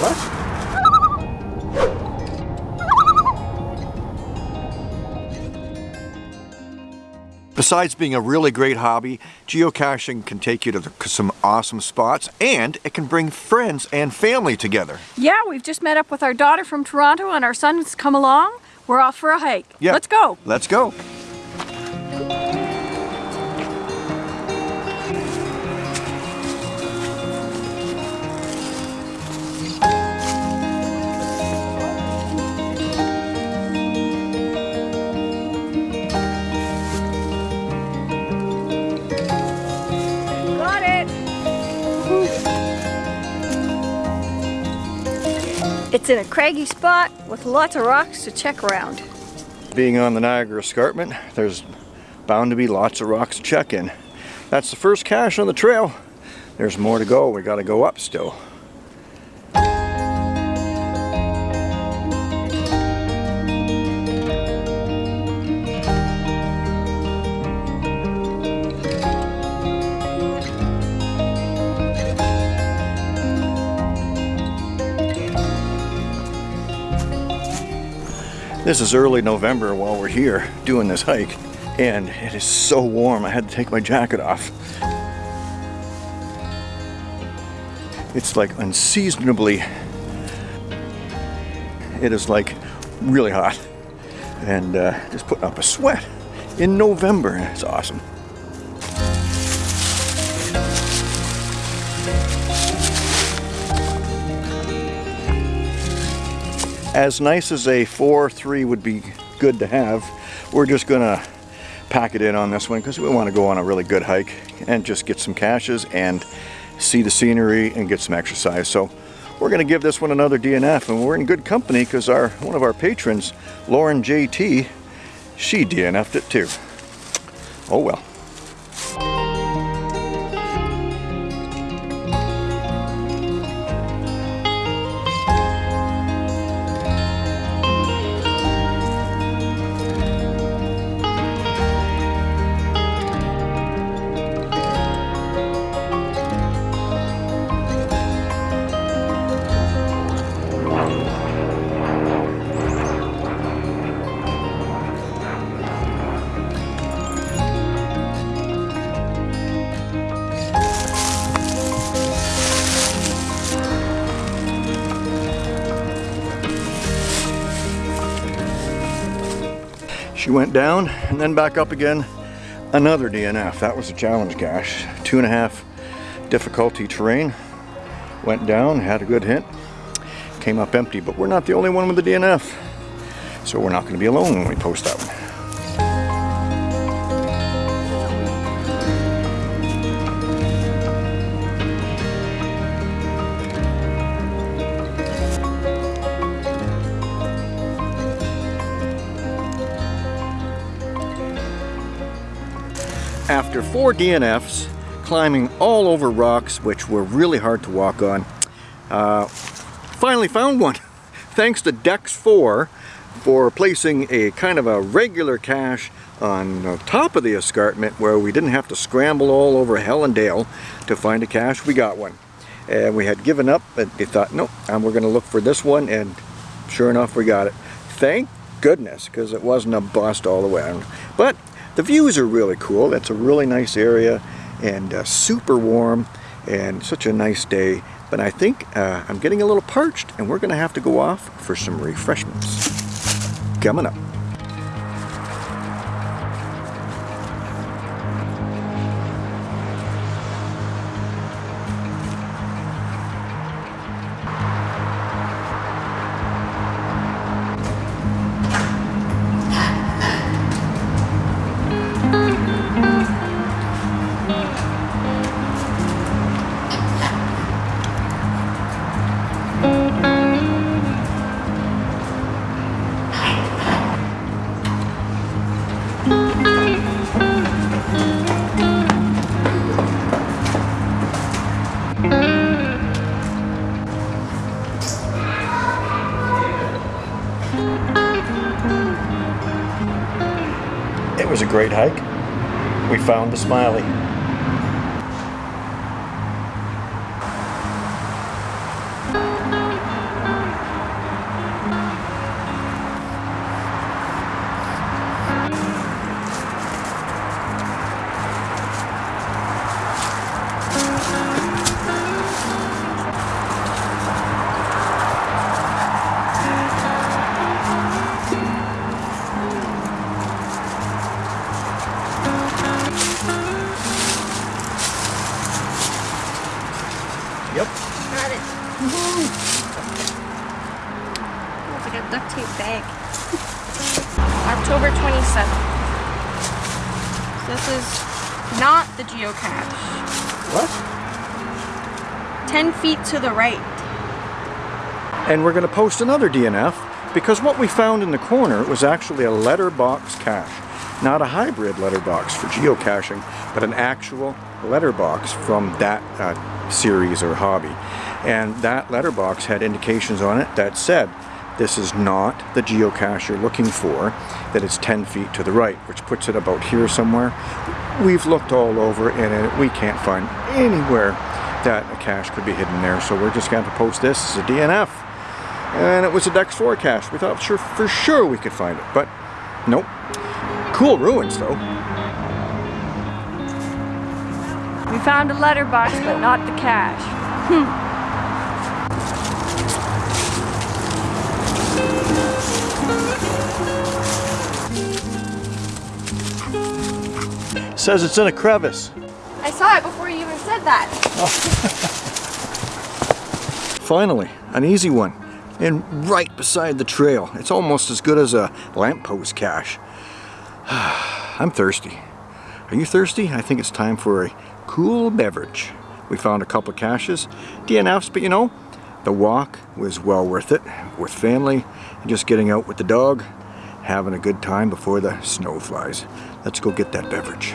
What? Besides being a really great hobby, geocaching can take you to the, some awesome spots and it can bring friends and family together. Yeah, we've just met up with our daughter from Toronto and our son's come along. We're off for a hike. Yeah. Let's go. Let's go. It's in a craggy spot with lots of rocks to check around. Being on the Niagara Escarpment, there's bound to be lots of rocks to check in. That's the first cache on the trail. There's more to go. We got to go up still. This is early November while we're here doing this hike and it is so warm I had to take my jacket off. It's like unseasonably, it is like really hot and uh, just putting up a sweat in November. It's awesome. As nice as a 4-3 would be good to have, we're just gonna pack it in on this one because we want to go on a really good hike and just get some caches and see the scenery and get some exercise. So we're to give this one another DNF and we're in good company because our one of our patrons, Lauren JT, she DNF'd it too. Oh well. She went down and then back up again. Another DNF. That was a challenge cache. Two and a half difficulty terrain. Went down, had a good hit. Came up empty, but we're not the only one with the DNF. So we're not going to be alone when we post that one. After four DNFs, climbing all over rocks, which were really hard to walk on, uh, finally found one. Thanks to Dex4 for placing a kind of a regular cache on top of the escarpment where we didn't have to scramble all over hell and dale to find a cache. We got one. And we had given up, but they thought, nope, and we're going to look for this one, and sure enough, we got it. Thank goodness, because it wasn't a bust all the way. But the views are really cool. That's a really nice area and uh, super warm and such a nice day. But I think uh, I'm getting a little parched and we're going to have to go off for some refreshments. Coming up. It was a great hike. We found the Smiley. Yep. Got it. Woohoo! It's like a duct tape bag. October 27th. This is not the geocache. What? 10 feet to the right. And we're going to post another DNF because what we found in the corner was actually a letterbox cache. Not a hybrid letterbox for geocaching, but an actual letterbox from that uh, series or hobby. And that letterbox had indications on it that said, this is not the geocache you're looking for, that it's 10 feet to the right, which puts it about here somewhere. We've looked all over and we can't find anywhere that a cache could be hidden there, so we're just going to post this as a DNF. And it was a Dex 4 cache. We thought sure, for sure we could find it, but nope. Cool ruins though. We found a letterbox, but not the cache. Hmm. Says it's in a crevice. I saw it before you even said that. Finally, an easy one. And right beside the trail. It's almost as good as a lamppost cache. I'm thirsty. Are you thirsty? I think it's time for a cool beverage. We found a couple caches, DNFs, but you know, the walk was well worth it with family and just getting out with the dog, having a good time before the snow flies. Let's go get that beverage.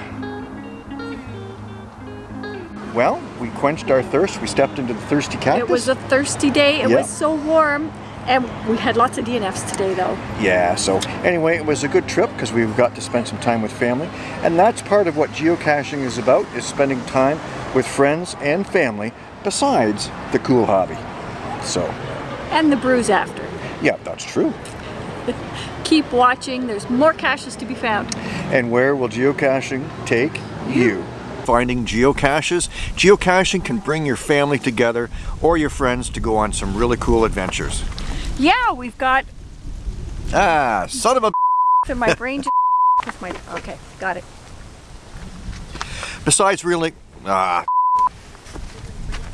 Well, we quenched our thirst. We stepped into the thirsty cactus. It was a thirsty day. It Yeah. was so warm. And we had lots of DNFs today though. Yeah, so anyway, it was a good trip because we've got to spend some time with family. And that's part of what geocaching is about, is spending time with friends and family besides the cool hobby. So, And the brews after. yeah, that's true. Keep watching. There's more caches to be found. And where will geocaching take you? Finding geocaches? Geocaching can bring your family together or your friends to go on some really cool adventures. Yeah, we've got Ah, son of a and my brain just my okay, got it. Besides really, ah,